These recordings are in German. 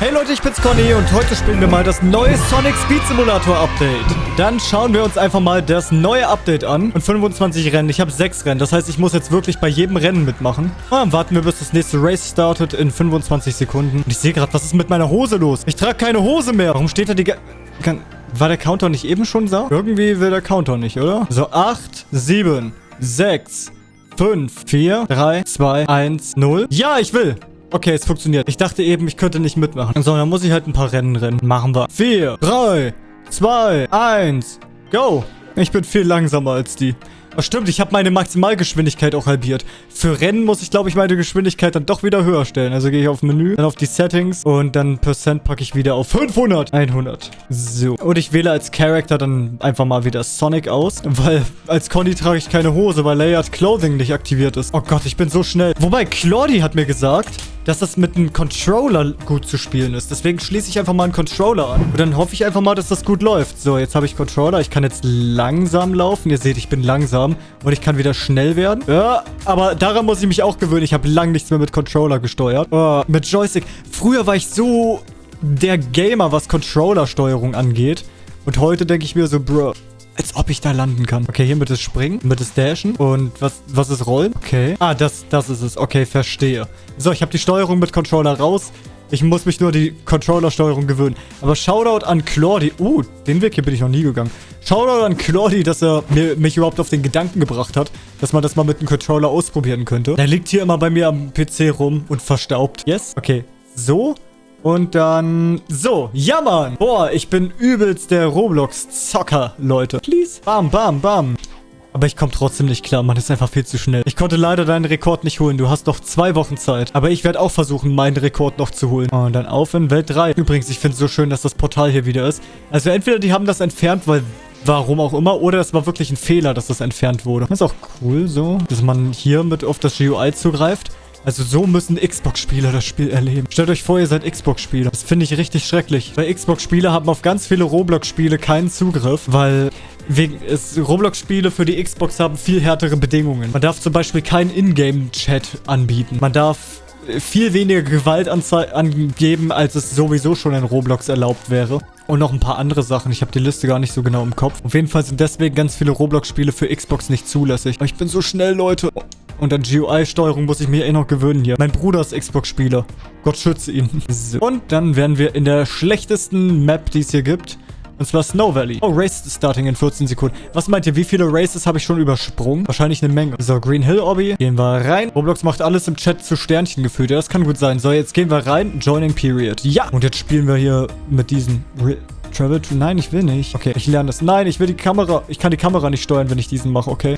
Hey Leute, ich bin's Conny und heute spielen wir mal das neue Sonic Speed Simulator Update. Dann schauen wir uns einfach mal das neue Update an und 25 Rennen. Ich habe 6 Rennen, das heißt, ich muss jetzt wirklich bei jedem Rennen mitmachen. Ah, warten wir, bis das nächste Race startet in 25 Sekunden. Und ich sehe gerade, was ist mit meiner Hose los? Ich trage keine Hose mehr. Warum steht da die... Kann... War der Counter nicht eben schon da? Irgendwie will der Counter nicht, oder? So, 8, 7, 6, 5, 4, 3, 2, 1, 0. Ja, ich will. Okay, es funktioniert. Ich dachte eben, ich könnte nicht mitmachen. So, dann muss ich halt ein paar Rennen rennen. Machen wir. 4, 3, 2, 1, go. Ich bin viel langsamer als die. Oh, stimmt, ich habe meine Maximalgeschwindigkeit auch halbiert. Für Rennen muss ich, glaube ich, meine Geschwindigkeit dann doch wieder höher stellen. Also gehe ich auf Menü, dann auf die Settings und dann Percent packe ich wieder auf 500. 100. So. Und ich wähle als Charakter dann einfach mal wieder Sonic aus, weil als Conny trage ich keine Hose, weil Layered Clothing nicht aktiviert ist. Oh Gott, ich bin so schnell. Wobei, Claudie hat mir gesagt, dass das mit einem Controller gut zu spielen ist. Deswegen schließe ich einfach mal einen Controller an. Und dann hoffe ich einfach mal, dass das gut läuft. So, jetzt habe ich Controller. Ich kann jetzt langsam laufen. Ihr seht, ich bin langsam. Und ich kann wieder schnell werden. Ja, aber daran muss ich mich auch gewöhnen. Ich habe lang nichts mehr mit Controller gesteuert. Oh, mit Joystick. Früher war ich so der Gamer, was Controller-Steuerung angeht. Und heute denke ich mir so, Bro, als ob ich da landen kann. Okay, hier mit das Springen, mit das Dashen. Und was, was ist Rollen? Okay. Ah, das, das ist es. Okay, verstehe. So, ich habe die Steuerung mit Controller raus. Ich muss mich nur die Controller-Steuerung gewöhnen. Aber Shoutout an Claudie. Uh, den Weg hier bin ich noch nie gegangen. Shoutout an Claudie, dass er mir, mich überhaupt auf den Gedanken gebracht hat, dass man das mal mit einem Controller ausprobieren könnte. Der liegt hier immer bei mir am PC rum und verstaubt. Yes? Okay. So. Und dann... So, ja Mann. Boah, ich bin übelst der Roblox-Zocker, Leute. Please. Bam, bam, bam. Aber ich komme trotzdem nicht klar, man ist einfach viel zu schnell. Ich konnte leider deinen Rekord nicht holen, du hast noch zwei Wochen Zeit. Aber ich werde auch versuchen, meinen Rekord noch zu holen. Und dann auf in Welt 3. Übrigens, ich finde es so schön, dass das Portal hier wieder ist. Also entweder die haben das entfernt, weil warum auch immer. Oder es war wirklich ein Fehler, dass das entfernt wurde. Das ist auch cool so, dass man hier mit auf das GUI zugreift. Also so müssen Xbox-Spieler das Spiel erleben. Stellt euch vor, ihr seid Xbox-Spieler. Das finde ich richtig schrecklich. Weil Xbox-Spieler haben auf ganz viele Roblox-Spiele keinen Zugriff, weil Roblox-Spiele für die Xbox haben viel härtere Bedingungen. Man darf zum Beispiel keinen Ingame-Chat anbieten. Man darf viel weniger Gewalt angeben, als es sowieso schon in Roblox erlaubt wäre. Und noch ein paar andere Sachen. Ich habe die Liste gar nicht so genau im Kopf. Auf jeden Fall sind deswegen ganz viele Roblox-Spiele für Xbox nicht zulässig. Ich bin so schnell, Leute. Und an GUI-Steuerung muss ich mir eh noch gewöhnen hier. Mein Bruder ist Xbox-Spieler. Gott schütze ihn. So. Und dann werden wir in der schlechtesten Map, die es hier gibt. Und zwar Snow Valley. Oh, Race starting in 14 Sekunden. Was meint ihr, wie viele Races habe ich schon übersprungen? Wahrscheinlich eine Menge. So, Green Hill Obby. Gehen wir rein. Roblox macht alles im Chat zu Sternchen gefühlt. Ja, das kann gut sein. So, jetzt gehen wir rein. Joining Period. Ja. Und jetzt spielen wir hier mit diesen... Re Travel to... Nein, ich will nicht. Okay, ich lerne das. Nein, ich will die Kamera... Ich kann die Kamera nicht steuern, wenn ich diesen mache, okay?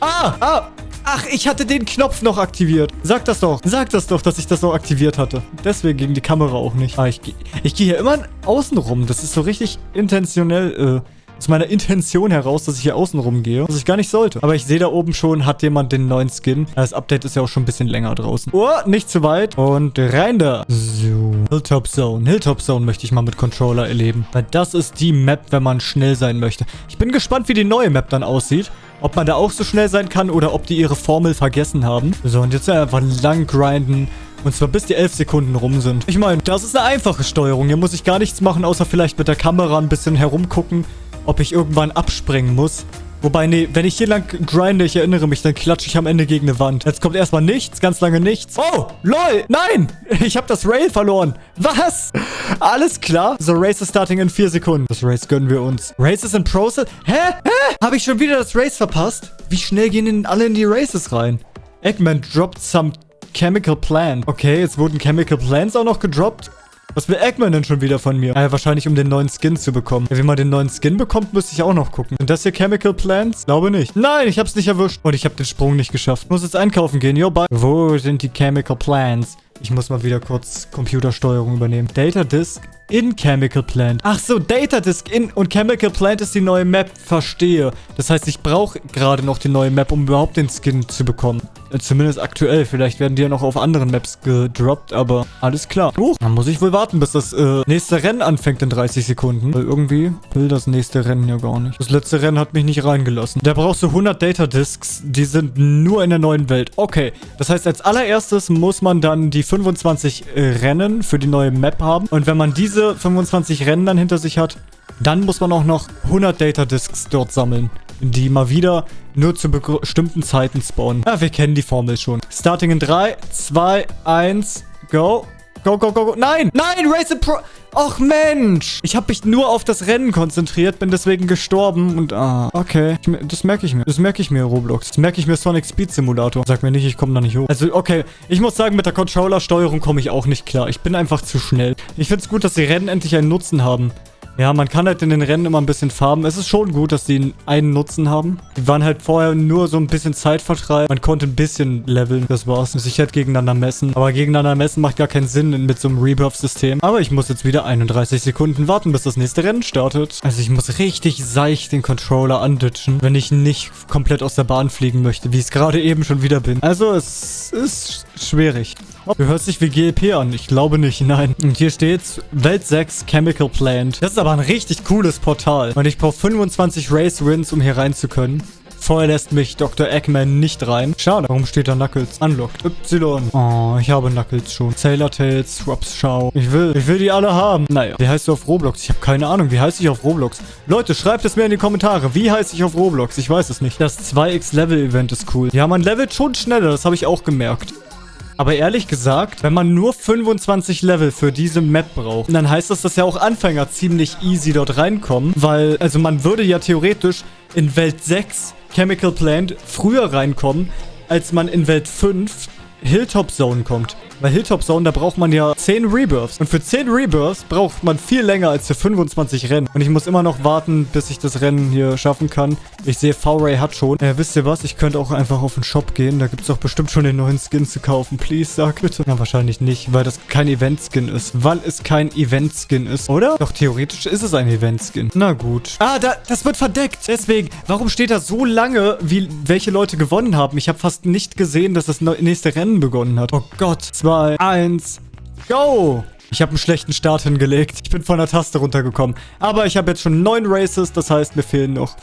Ah! Ah! Ach, ich hatte den Knopf noch aktiviert. Sag das doch. Sag das doch, dass ich das noch aktiviert hatte. Deswegen ging die Kamera auch nicht. Ah, ich, ich gehe hier immer außen rum. Das ist so richtig intentionell, äh aus meiner Intention heraus, dass ich hier außen rum gehe, was ich gar nicht sollte. Aber ich sehe da oben schon, hat jemand den neuen Skin. Das Update ist ja auch schon ein bisschen länger draußen. Oh, nicht zu weit. Und rein da. So. Hilltop Zone. Hilltop Zone möchte ich mal mit Controller erleben. Weil das ist die Map, wenn man schnell sein möchte. Ich bin gespannt, wie die neue Map dann aussieht. Ob man da auch so schnell sein kann oder ob die ihre Formel vergessen haben. So, und jetzt einfach lang grinden. Und zwar bis die 11 Sekunden rum sind. Ich meine, das ist eine einfache Steuerung. Hier muss ich gar nichts machen, außer vielleicht mit der Kamera ein bisschen herumgucken, ob ich irgendwann abspringen muss. Wobei, nee, wenn ich hier lang grinde, ich erinnere mich, dann klatsche ich am Ende gegen eine Wand. Jetzt kommt erstmal nichts, ganz lange nichts. Oh, lol, nein, ich habe das Rail verloren. Was? Alles klar. So, Race is starting in vier Sekunden. Das Race gönnen wir uns. Race is in process. Hä? Hä? Habe ich schon wieder das Race verpasst? Wie schnell gehen denn alle in die Races rein? Eggman dropped some chemical plant. Okay, jetzt wurden chemical plants auch noch gedroppt. Was will Eggman denn schon wieder von mir? Ah, wahrscheinlich um den neuen Skin zu bekommen. Ja, wie man den neuen Skin bekommt, müsste ich auch noch gucken. Sind das hier Chemical Plants? Glaube nicht. Nein, ich hab's nicht erwischt. Und ich habe den Sprung nicht geschafft. Muss jetzt einkaufen gehen. Yo, bye. Wo sind die Chemical Plants? Ich muss mal wieder kurz Computersteuerung übernehmen. Data Disk in Chemical Plant. Ach so, Data Disk in und Chemical Plant ist die neue Map. Verstehe. Das heißt, ich brauche gerade noch die neue Map, um überhaupt den Skin zu bekommen. Äh, zumindest aktuell. Vielleicht werden die ja noch auf anderen Maps gedroppt, aber alles klar. Uh, dann muss ich wohl warten, bis das äh, nächste Rennen anfängt in 30 Sekunden. Weil irgendwie will das nächste Rennen ja gar nicht. Das letzte Rennen hat mich nicht reingelassen. Da brauchst du 100 Data Disks. Die sind nur in der neuen Welt. Okay, das heißt, als allererstes muss man dann die 25 äh, Rennen für die neue Map haben. Und wenn man diese 25 Rennen dann hinter sich hat, dann muss man auch noch 100 Data Disks dort sammeln die mal wieder nur zu bestimmten Zeiten spawnen. Ja, wir kennen die Formel schon. Starting in 3, 2, 1, go. Go, go, go, go. Nein! Nein, Race Pro... Och, Mensch! Ich habe mich nur auf das Rennen konzentriert, bin deswegen gestorben und... Ah, okay. Ich, das merke ich mir. Das merke ich mir, Roblox. Das merke ich mir Sonic Speed Simulator. Sag mir nicht, ich komme da nicht hoch. Also, okay. Ich muss sagen, mit der Controller-Steuerung komme ich auch nicht klar. Ich bin einfach zu schnell. Ich finde es gut, dass die Rennen endlich einen Nutzen haben. Ja, man kann halt in den Rennen immer ein bisschen farben. Es ist schon gut, dass die einen Nutzen haben. Die waren halt vorher nur so ein bisschen Zeitvertreib. Man konnte ein bisschen leveln, das war's. Sich halt gegeneinander messen. Aber gegeneinander messen macht gar keinen Sinn mit so einem Rebirth-System. Aber ich muss jetzt wieder 31 Sekunden warten, bis das nächste Rennen startet. Also ich muss richtig seicht den Controller anditschen, wenn ich nicht komplett aus der Bahn fliegen möchte, wie ich es gerade eben schon wieder bin. Also es ist schwierig. Du hörst dich wie GLP an. Ich glaube nicht, nein. Und hier steht's, Welt 6 Chemical Plant. Das ist aber ein richtig cooles Portal. Und ich brauche 25 Race Wins, um hier rein zu können. Vorher lässt mich Dr. Eggman nicht rein. Schade. Warum steht da Knuckles? Unlocked. Y. Oh, ich habe Knuckles schon. Sailor Tails, Swaps Schau. Ich will, ich will die alle haben. Naja. Wie heißt du auf Roblox? Ich habe keine Ahnung. Wie heiße ich auf Roblox? Leute, schreibt es mir in die Kommentare. Wie heiße ich auf Roblox? Ich weiß es nicht. Das 2x Level Event ist cool. Ja, man levelt schon schneller. Das habe ich auch gemerkt. Aber ehrlich gesagt, wenn man nur 25 Level für diese Map braucht, dann heißt das, dass ja auch Anfänger ziemlich easy dort reinkommen. Weil, also man würde ja theoretisch in Welt 6 Chemical Plant früher reinkommen, als man in Welt 5 Hilltop Zone kommt. Bei Hilltop Zone, da braucht man ja 10 Rebirths. Und für 10 Rebirths braucht man viel länger als für 25 Rennen. Und ich muss immer noch warten, bis ich das Rennen hier schaffen kann. Ich sehe, V-Ray hat schon. Äh, wisst ihr was? Ich könnte auch einfach auf den Shop gehen. Da gibt es doch bestimmt schon den neuen Skin zu kaufen. Please, sag bitte. Ja, wahrscheinlich nicht, weil das kein Event-Skin ist. Weil es kein Event-Skin ist, oder? Doch, theoretisch ist es ein Event-Skin. Na gut. Ah, da, das wird verdeckt. Deswegen, warum steht da so lange, wie welche Leute gewonnen haben? Ich habe fast nicht gesehen, dass das nächste Rennen begonnen hat. Oh Gott. Zwei 2, 1, go! Ich habe einen schlechten Start hingelegt. Ich bin von der Taste runtergekommen. Aber ich habe jetzt schon 9 Races, das heißt, mir fehlen noch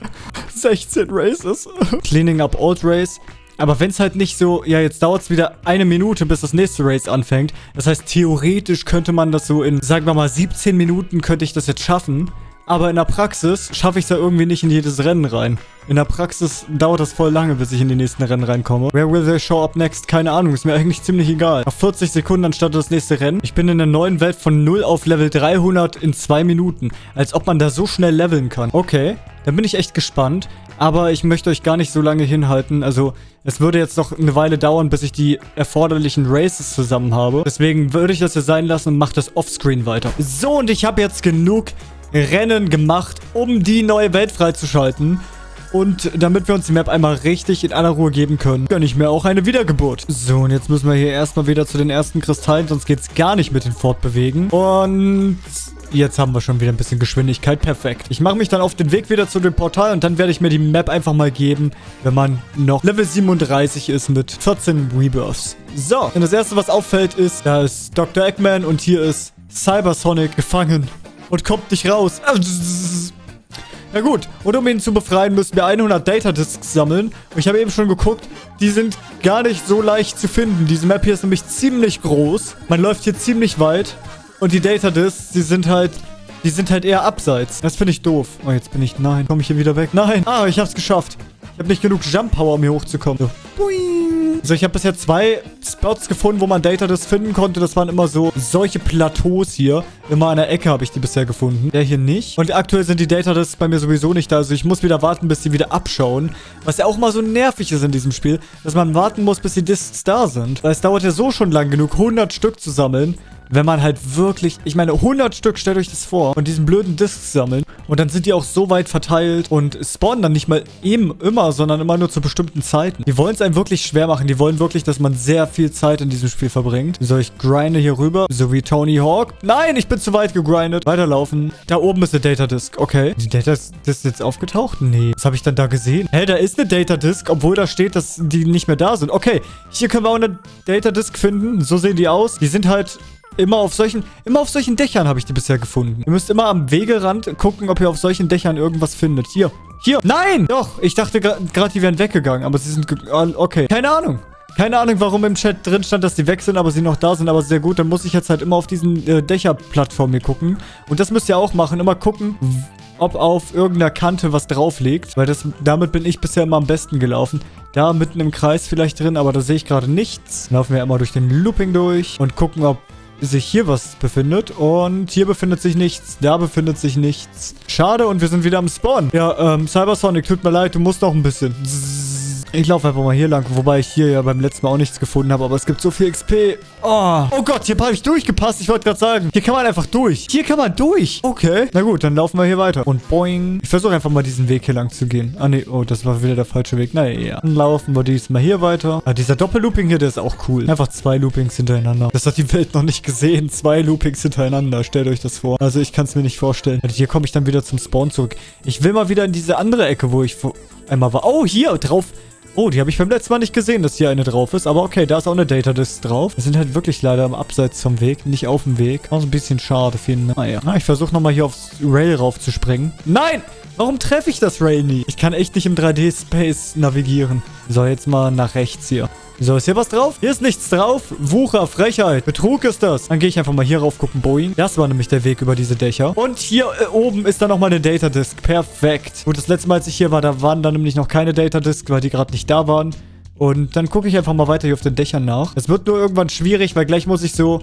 16 Races. Cleaning up Old Race. Aber wenn es halt nicht so, ja, jetzt dauert es wieder eine Minute, bis das nächste Race anfängt. Das heißt, theoretisch könnte man das so in, sagen wir mal, 17 Minuten könnte ich das jetzt schaffen. Aber in der Praxis schaffe ich es ja irgendwie nicht in jedes Rennen rein. In der Praxis dauert das voll lange, bis ich in die nächsten Rennen reinkomme. Where will they show up next? Keine Ahnung, ist mir eigentlich ziemlich egal. Nach 40 Sekunden dann startet das nächste Rennen. Ich bin in der neuen Welt von 0 auf Level 300 in 2 Minuten. Als ob man da so schnell leveln kann. Okay, dann bin ich echt gespannt. Aber ich möchte euch gar nicht so lange hinhalten. Also, es würde jetzt noch eine Weile dauern, bis ich die erforderlichen Races zusammen habe. Deswegen würde ich das hier sein lassen und mache das offscreen weiter. So, und ich habe jetzt genug Rennen gemacht, um die neue Welt freizuschalten. Und damit wir uns die Map einmal richtig in aller Ruhe geben können, gönne ich mir auch eine Wiedergeburt. So, und jetzt müssen wir hier erstmal wieder zu den ersten Kristallen, sonst geht es gar nicht mit den Fortbewegen. Und jetzt haben wir schon wieder ein bisschen Geschwindigkeit. Perfekt. Ich mache mich dann auf den Weg wieder zu dem Portal und dann werde ich mir die Map einfach mal geben, wenn man noch Level 37 ist mit 14 Rebirths. So, und das erste, was auffällt, ist, da ist Dr. Eggman und hier ist Cybersonic gefangen und kommt nicht raus. Na gut, und um ihn zu befreien, müssen wir 100 Data Disks sammeln. Und ich habe eben schon geguckt, die sind gar nicht so leicht zu finden. Diese Map hier ist nämlich ziemlich groß. Man läuft hier ziemlich weit. Und die Data Disks, die sind halt... Die sind halt eher abseits. Das finde ich doof. Oh, jetzt bin ich... Nein, komme ich hier wieder weg? Nein. Ah, ich habe es geschafft. Ich habe nicht genug Jump Power, um hier hochzukommen. So. Boing. Also ich habe bisher zwei Spots gefunden, wo man Data das finden konnte. Das waren immer so solche Plateaus hier. Immer an der Ecke habe ich die bisher gefunden. Der hier nicht. Und aktuell sind die Data das bei mir sowieso nicht da. Also ich muss wieder warten, bis die wieder abschauen. Was ja auch mal so nervig ist in diesem Spiel. Dass man warten muss, bis die Discs da sind. Weil es dauert ja so schon lang genug, 100 Stück zu sammeln wenn man halt wirklich, ich meine, 100 Stück, stellt euch das vor, und diesen blöden Discs sammeln. Und dann sind die auch so weit verteilt und spawnen dann nicht mal eben immer, sondern immer nur zu bestimmten Zeiten. Die wollen es einem wirklich schwer machen. Die wollen wirklich, dass man sehr viel Zeit in diesem Spiel verbringt. So, ich grinde hier rüber, so wie Tony Hawk. Nein, ich bin zu weit gegrindet. Weiterlaufen. Da oben ist eine Data Disk. Okay. Die Data Disk ist jetzt aufgetaucht? Nee. Was habe ich dann da gesehen? Hä, da ist eine Data Disk, obwohl da steht, dass die nicht mehr da sind. Okay, hier können wir auch eine Data Disk finden. So sehen die aus. Die sind halt Immer auf solchen, immer auf solchen Dächern habe ich die bisher gefunden. Ihr müsst immer am Wegerand gucken, ob ihr auf solchen Dächern irgendwas findet. Hier, hier. Nein! Doch, ich dachte gerade, die wären weggegangen, aber sie sind... Okay, keine Ahnung. Keine Ahnung, warum im Chat drin stand, dass die weg sind, aber sie noch da sind, aber sehr gut. Dann muss ich jetzt halt immer auf diesen äh, Dächerplattformen hier gucken. Und das müsst ihr auch machen. Immer gucken, ob auf irgendeiner Kante was drauf liegt. Weil das, damit bin ich bisher immer am besten gelaufen. Da mitten im Kreis vielleicht drin, aber da sehe ich gerade nichts. Laufen wir immer durch den Looping durch und gucken, ob sich hier was befindet. Und hier befindet sich nichts. Da befindet sich nichts. Schade und wir sind wieder am Spawn. Ja, ähm, Cybersonic, tut mir leid, du musst noch ein bisschen. Zzz. Ich laufe einfach mal hier lang, wobei ich hier ja beim letzten Mal auch nichts gefunden habe, aber es gibt so viel XP. Oh, oh Gott, hier habe ich durchgepasst. Ich wollte gerade sagen, hier kann man einfach durch. Hier kann man durch. Okay, na gut, dann laufen wir hier weiter. Und boing. Ich versuche einfach mal diesen Weg hier lang zu gehen. Ah, nee, oh, das war wieder der falsche Weg. Naja, dann laufen wir diesmal hier weiter. Ah, dieser Doppellooping hier, der ist auch cool. Einfach zwei Loopings hintereinander. Das hat die Welt noch nicht gesehen. Zwei Loopings hintereinander. Stellt euch das vor. Also ich kann es mir nicht vorstellen. Also hier komme ich dann wieder zum Spawn zurück. Ich will mal wieder in diese andere Ecke, wo ich einmal war. Oh, hier drauf. Oh, die habe ich beim letzten Mal nicht gesehen, dass hier eine drauf ist. Aber okay, da ist auch eine Data Disk drauf. Wir sind halt wirklich leider am Abseits vom Weg, nicht auf dem Weg. Auch so ein bisschen schade finde. Naja. Ah, ich versuche nochmal hier aufs Rail raufzuspringen. Nein! Warum treffe ich das Rail nie? Ich kann echt nicht im 3D-Space navigieren. So, jetzt mal nach rechts hier. So, ist hier was drauf? Hier ist nichts drauf. Wucher, Frechheit. Betrug ist das. Dann gehe ich einfach mal hier rauf gucken. Boeing. Das war nämlich der Weg über diese Dächer. Und hier äh, oben ist dann nochmal eine Data Disk. Perfekt. Gut, das letzte Mal, als ich hier war, da waren dann nämlich noch keine Data Disk, weil die gerade nicht da waren. Und dann gucke ich einfach mal weiter hier auf den Dächern nach. Es wird nur irgendwann schwierig, weil gleich muss ich so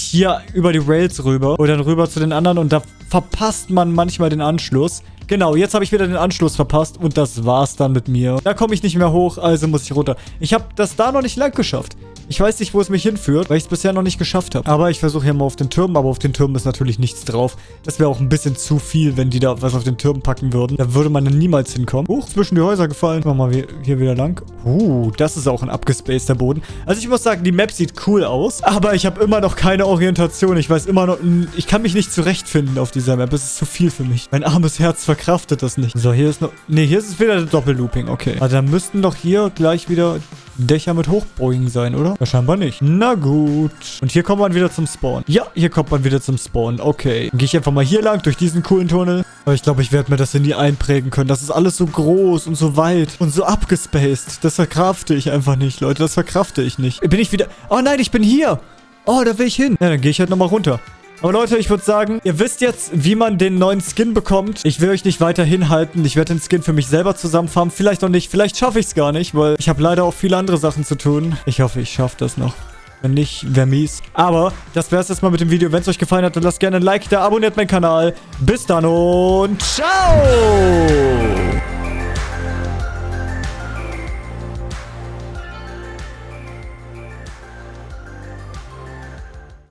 hier über die Rails rüber oder dann rüber zu den anderen und da verpasst man manchmal den Anschluss. Genau, jetzt habe ich wieder den Anschluss verpasst und das war's dann mit mir. Da komme ich nicht mehr hoch, also muss ich runter. Ich habe das da noch nicht lang geschafft. Ich weiß nicht, wo es mich hinführt, weil ich es bisher noch nicht geschafft habe. Aber ich versuche hier mal auf den Türmen, aber auf den Türmen ist natürlich nichts drauf. Das wäre auch ein bisschen zu viel, wenn die da was auf den Türmen packen würden. Da würde man dann niemals hinkommen. Huch, zwischen die Häuser gefallen. Machen wir hier wieder lang. Uh, das ist auch ein abgespaceder Boden. Also ich muss sagen, die Map sieht cool aus, aber ich habe immer noch keine Orientation. Ich weiß immer noch, ich kann mich nicht zurechtfinden auf dieser Map. Es ist zu viel für mich. Mein armes Herz verkraftet das nicht. So, hier ist noch, nee, hier ist es wieder der Doppellooping. Okay. Also dann müssten doch hier gleich wieder Dächer mit Hochbeugen sein, oder? Ja, scheinbar nicht. Na gut. Und hier kommt man wieder zum Spawn. Ja, hier kommt man wieder zum Spawn. Okay. Dann gehe ich einfach mal hier lang, durch diesen coolen Tunnel. Aber ich glaube, ich werde mir das hier nie einprägen können. Das ist alles so groß und so weit und so abgespaced. Das verkrafte ich einfach nicht, Leute. Das verkrafte ich nicht. Bin ich wieder... Oh nein, ich bin hier. Oh, da will ich hin. Ja, dann gehe ich halt nochmal runter. Aber Leute, ich würde sagen, ihr wisst jetzt, wie man den neuen Skin bekommt. Ich will euch nicht weiter hinhalten. Ich werde den Skin für mich selber zusammenfarmen. Vielleicht noch nicht. Vielleicht schaffe ich es gar nicht, weil ich habe leider auch viele andere Sachen zu tun. Ich hoffe, ich schaffe das noch. Wenn nicht, wäre mies. Aber das wäre es jetzt mal mit dem Video. Wenn es euch gefallen hat, dann lasst gerne ein Like da, abonniert meinen Kanal. Bis dann und ciao!